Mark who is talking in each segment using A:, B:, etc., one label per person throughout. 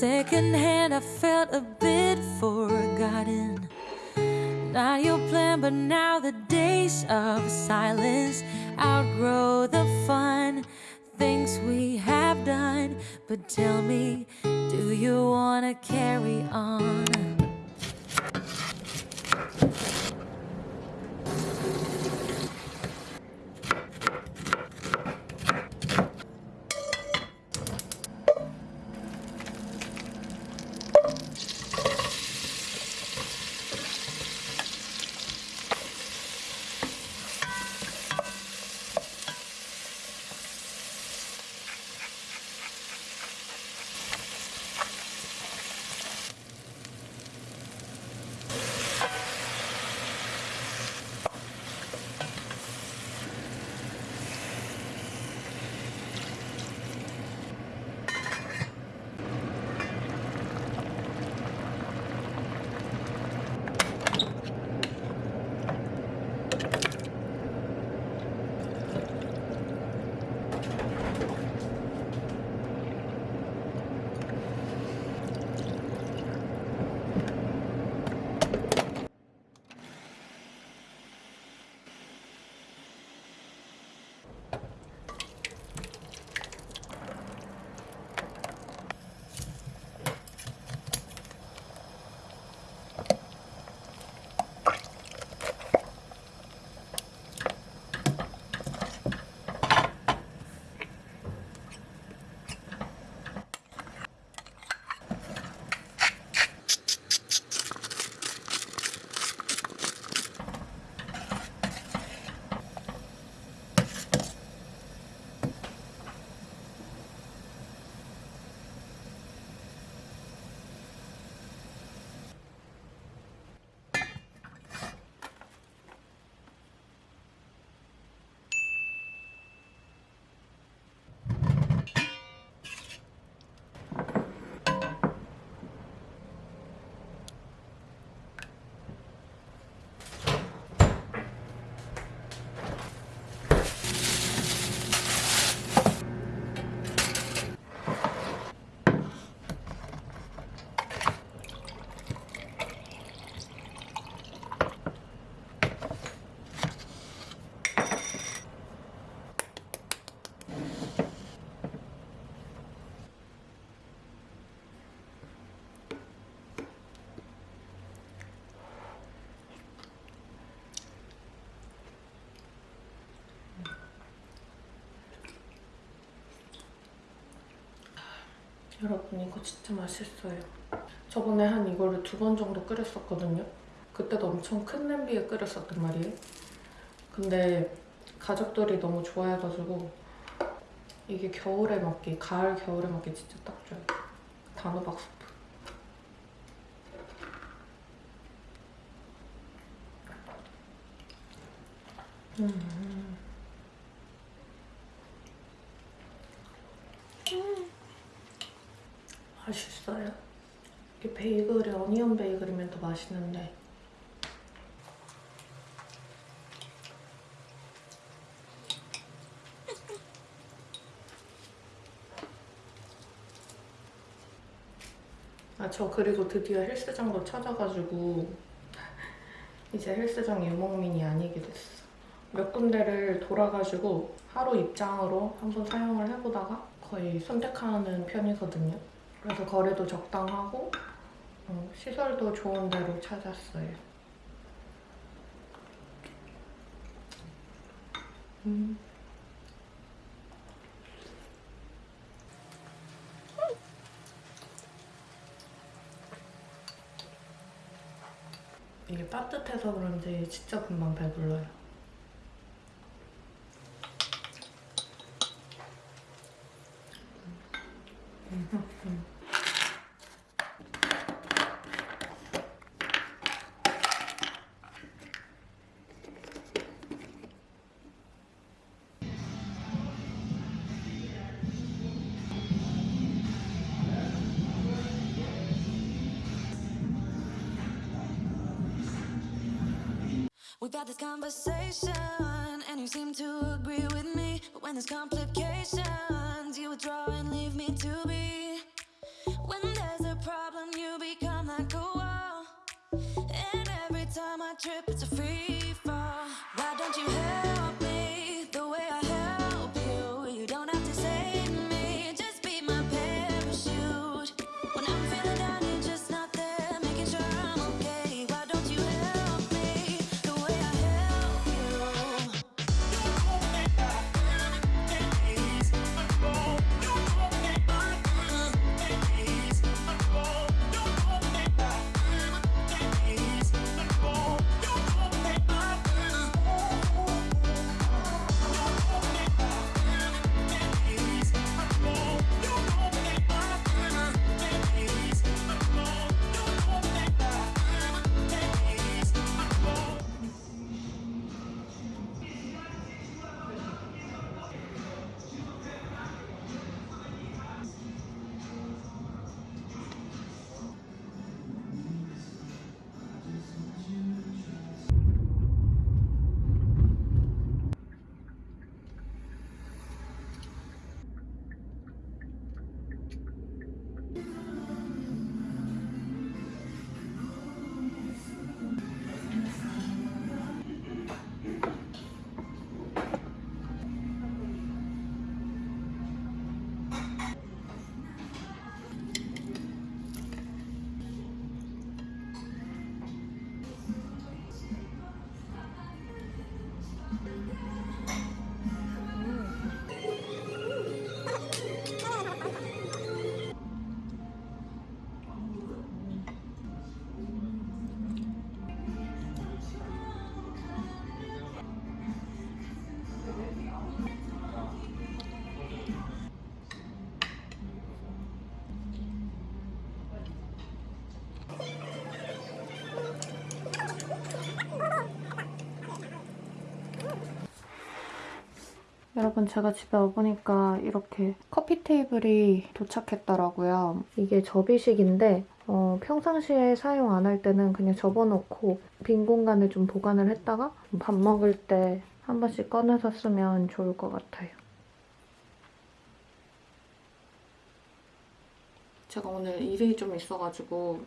A: secondhand, I felt a bit forgotten. Not your plan, but now the days of silence outgrow the fun things we have done. But tell me, do you wanna carry on?
B: 여러분 이거 진짜 맛있어요. 저번에 한 이거를 두 번 정도 끓였었거든요. 그때도 엄청 큰 냄비에 끓였었단 말이에요. 근데 가족들이 너무 좋아해가지고 이게 겨울에 먹기, 가을 겨울에 먹기 진짜 딱 좋아요. 단호박 스프. 음. 맛있어요. 이게 베이글이 어니언 베이글이면 더 맛있는데 아, 저 그리고 드디어 헬스장도 찾아가지고 이제 헬스장 유목민이 아니게 됐어. 몇 군데를 돌아가지고 하루 입장으로 한번 사용을 해보다가 거의 선택하는 편이거든요. 그래서 거리도 적당하고 어, 시설도 좋은 데로 찾았어요. 음. 이게 따뜻해서 그런지 진짜 금방 배불러요.
A: We've had this conversation, and you seem to agree with me But when there's complications You withdraw and leave me to be When there's a problem you become like a wall And every time I trip it's a freeze.
B: 여러분 제가 집에 와보니까 이렇게 커피 테이블이 도착했더라고요. 이게 접이식인데 어, 평상시에 사용 안 할 때는 그냥 접어놓고 빈 공간에 좀 보관을 했다가 밥 먹을 때 한 번씩 꺼내서 쓰면 좋을 것 같아요. 제가 오늘 일이 좀 있어가지고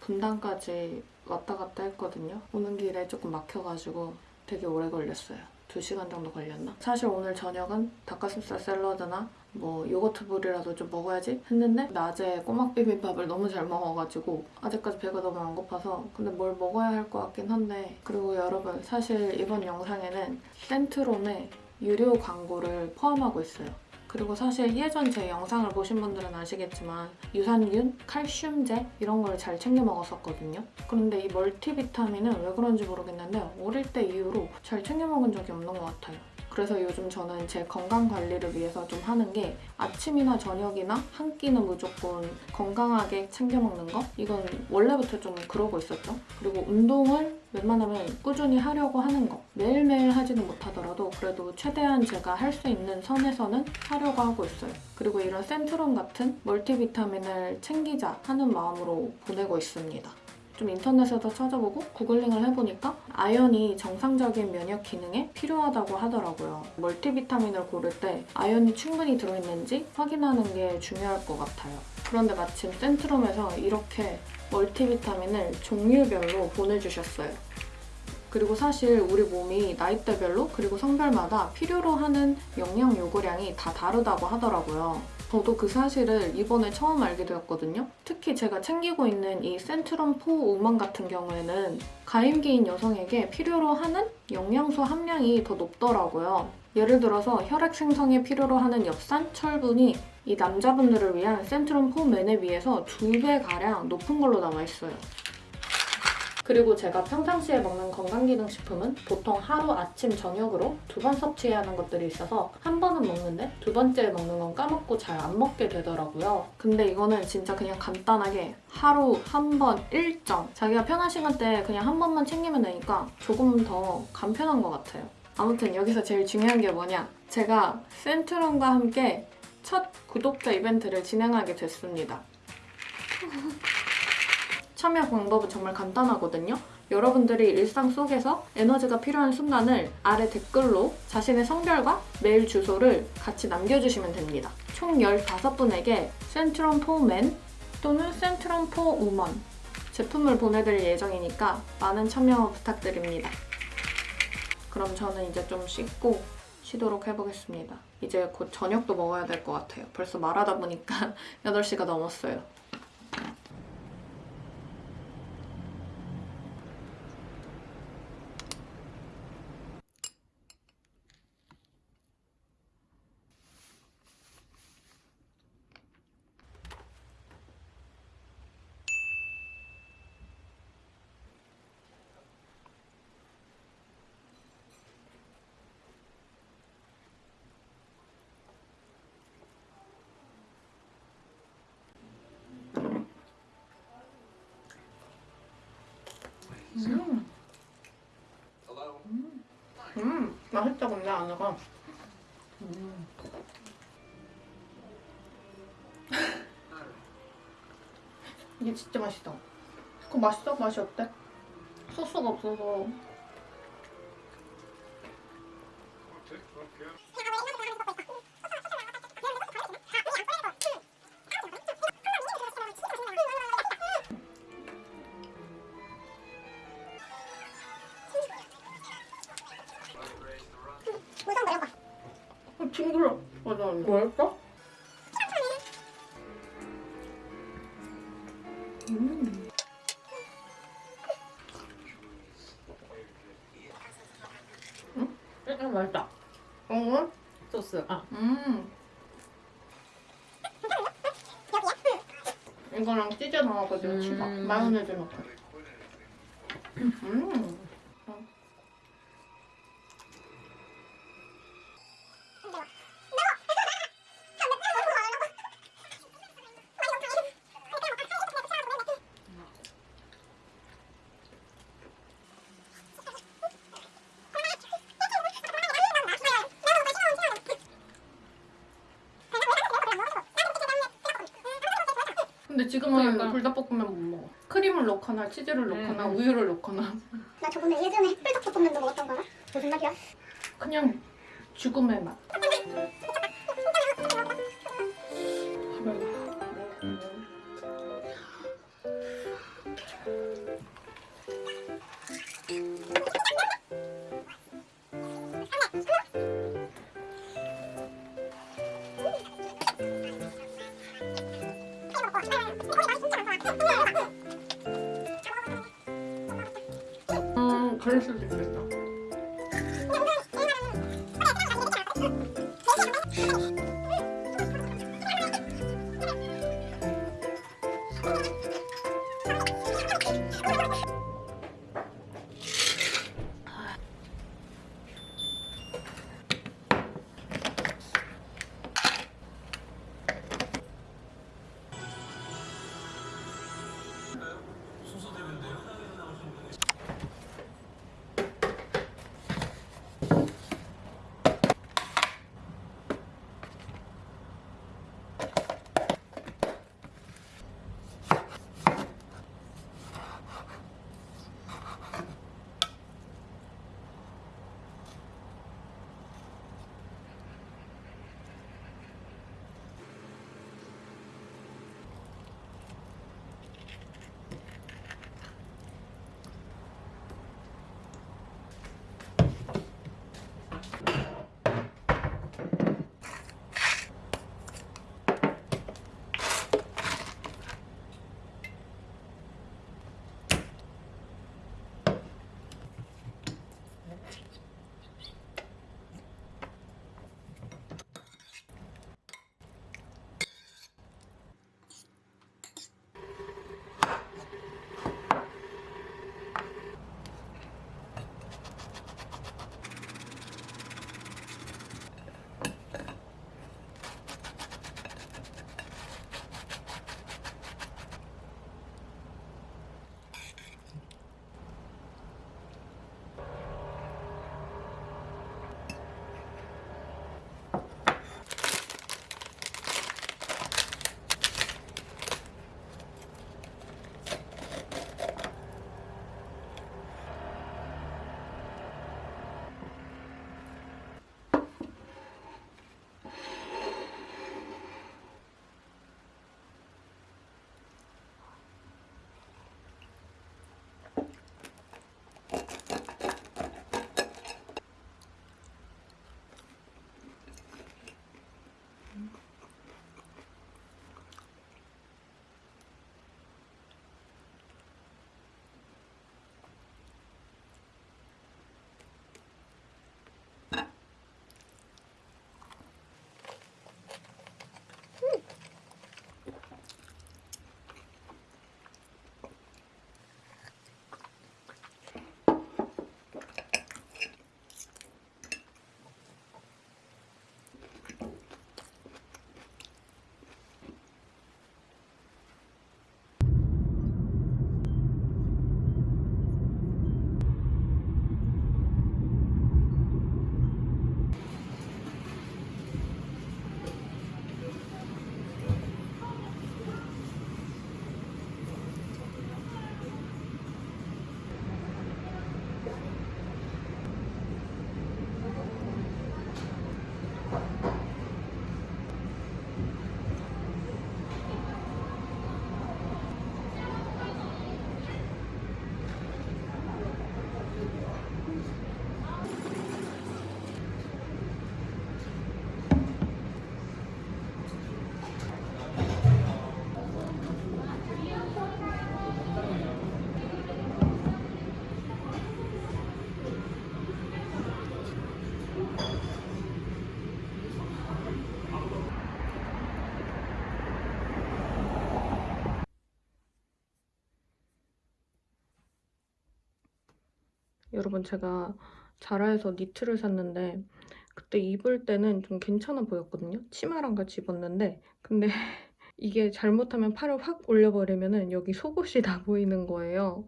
B: 분당까지 왔다 갔다 했거든요. 오는 길에 조금 막혀가지고 되게 오래 걸렸어요. 2시간 정도 걸렸나? 사실 오늘 저녁은 닭가슴살 샐러드나 뭐 요거트 볼이라도 좀 먹어야지 했는데 낮에 꼬막 비빔밥을 너무 잘 먹어가지고 아직까지 배가 너무 안 고파서 근데 뭘 먹어야 할 것 같긴 한데 그리고 여러분 사실 이번 영상에는 센트롬의 유료 광고를 포함하고 있어요. 그리고 사실 예전 제 영상을 보신 분들은 아시겠지만 유산균, 칼슘제 이런 걸 잘 챙겨 먹었었거든요. 그런데 이 멀티비타민은 왜 그런지 모르겠는데 어릴 때 이후로 잘 챙겨 먹은 적이 없는 것 같아요. 그래서 요즘 저는 제 건강 관리를 위해서 좀 하는 게 아침이나 저녁이나 한 끼는 무조건 건강하게 챙겨 먹는 거? 이건 원래부터 좀 그러고 있었죠. 그리고 운동을 웬만하면 꾸준히 하려고 하는 거. 매일매일 하지는 못하더라도 그래도 최대한 제가 할 수 있는 선에서는 하려고 하고 있어요. 그리고 이런 센트롬 같은 멀티비타민을 챙기자 하는 마음으로 보내고 있습니다. 좀 인터넷에서 찾아보고 구글링을 해보니까 아연이 정상적인 면역 기능에 필요하다고 하더라고요. 멀티비타민을 고를 때 아연이 충분히 들어있는지 확인하는 게 중요할 것 같아요. 그런데 마침 센트롬에서 이렇게 멀티비타민을 종류별로 보내주셨어요. 그리고 사실 우리 몸이 나이대별로 그리고 성별마다 필요로 하는 영양 요구량이 다 다르다고 하더라고요. 저도 그 사실을 이번에 처음 알게 되었거든요. 특히 제가 챙기고 있는 이 센트럼 포 우먼 같은 경우에는 가임기인 여성에게 필요로 하는 영양소 함량이 더 높더라고요. 예를 들어서 혈액 생성에 필요로 하는 엽산, 철분이 이 남자분들을 위한 센트럼 포맨에 비해서 두 배가량 높은 걸로 나와 있어요. 그리고 제가 평상시에 먹는 건강기능식품은 보통 하루 아침 저녁으로 두 번 섭취해야 하는 것들이 있어서 한 번은 먹는데 두 번째 먹는 건 까먹고 잘 안 먹게 되더라고요. 근데 이거는 진짜 그냥 간단하게 하루 한 번 일정 자기가 편한 시간대에 그냥 한 번만 챙기면 되니까 조금 더 간편한 것 같아요. 아무튼 여기서 제일 중요한 게 뭐냐 제가 센트럼과 함께 첫 구독자 이벤트를 진행하게 됐습니다. 참여 방법은 정말 간단하거든요. 여러분들이 일상 속에서 에너지가 필요한 순간을 아래 댓글로 자신의 성별과 메일 주소를 같이 남겨주시면 됩니다. 총 15분에게 센트럼 포맨 또는 센트럼 포 우먼 제품을 보내드릴 예정이니까 많은 참여 부탁드립니다. 그럼 저는 이제 좀 씻고 쉬도록 해보겠습니다. 이제 곧 저녁도 먹어야 될 것 같아요. 벌써 말하다 보니까 8시가 넘었어요. 음. 음, 음, 맛있다 근데 안에가. 음. 이게 진짜 맛있다. 그거 맛있어? 맛이 어때? 소스가 없어서. 뭐였어? 음.
C: 응, 맛있다.
B: 어?
C: 소스. 아,
B: 음. 이거랑 치즈 넣어가지고
C: 음.
B: 치밥 마요네즈 넣고. 음. 근데 지금은
C: 그러니까.
B: 불닭볶음면 못 먹어. 크림을 넣거나 치즈를 넣거나
C: 음.
B: 우유를 넣거나
D: 나 저번에 예전에 햇불닭볶음면도 먹었던 거야? 무슨 맛이야?
B: 그냥 죽음의 맛. 음, 여러분 제가 자라에서 니트를 샀는데 그때 입을 때는 좀 괜찮아 보였거든요. 치마랑 같이 입었는데 근데 이게 잘못하면 팔을 확 올려버리면 은 여기 속옷이 다 보이는 거예요.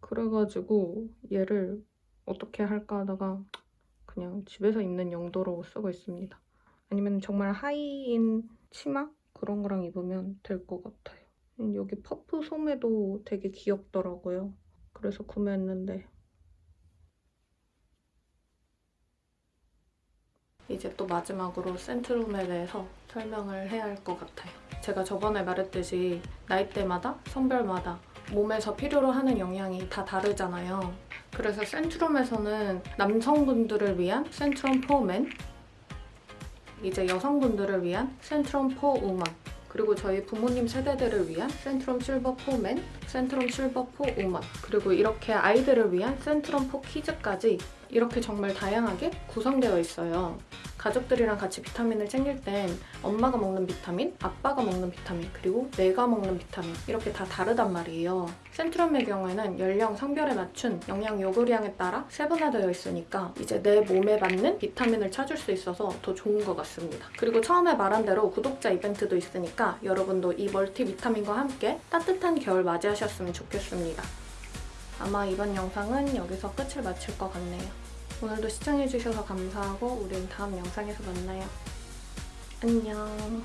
B: 그래가지고 얘를 어떻게 할까 하다가 그냥 집에서 입는 용도로 쓰고 있습니다. 아니면 정말 하이인 치마 그런 거랑 입으면 될 것 같아요. 음, 여기 퍼프 소매도 되게 귀엽더라고요. 그래서 구매했는데 이제 또 마지막으로 센트럼에 대해서 설명을 해야 할 것 같아요. 제가 저번에 말했듯이 나이대마다 성별마다 몸에서 필요로 하는 영양이 다 다르잖아요. 그래서 센트럼에서는 남성분들을 위한 센트럼 for men 이제 여성분들을 위한 센트럼 for women 그리고 저희 부모님 세대들을 위한 센트럼 실버 for men, 센트럼 실버 for women 그리고 이렇게 아이들을 위한 센트럼 for kids까지 이렇게 정말 다양하게 구성되어 있어요. 가족들이랑 같이 비타민을 챙길 땐 엄마가 먹는 비타민, 아빠가 먹는 비타민, 그리고 내가 먹는 비타민 이렇게 다 다르단 말이에요. 센트럼의 경우에는 연령, 성별에 맞춘 영양 요구량에 따라 세분화되어 있으니까 이제 내 몸에 맞는 비타민을 찾을 수 있어서 더 좋은 것 같습니다. 그리고 처음에 말한 대로 구독자 이벤트도 있으니까 여러분도 이 멀티 비타민과 함께 따뜻한 겨울 맞이하셨으면 좋겠습니다. 아마 이번 영상은 여기서 끝을 마칠 것 같네요. 오늘도 시청해주셔서 감사하고 우린 다음 영상에서 만나요. 안녕.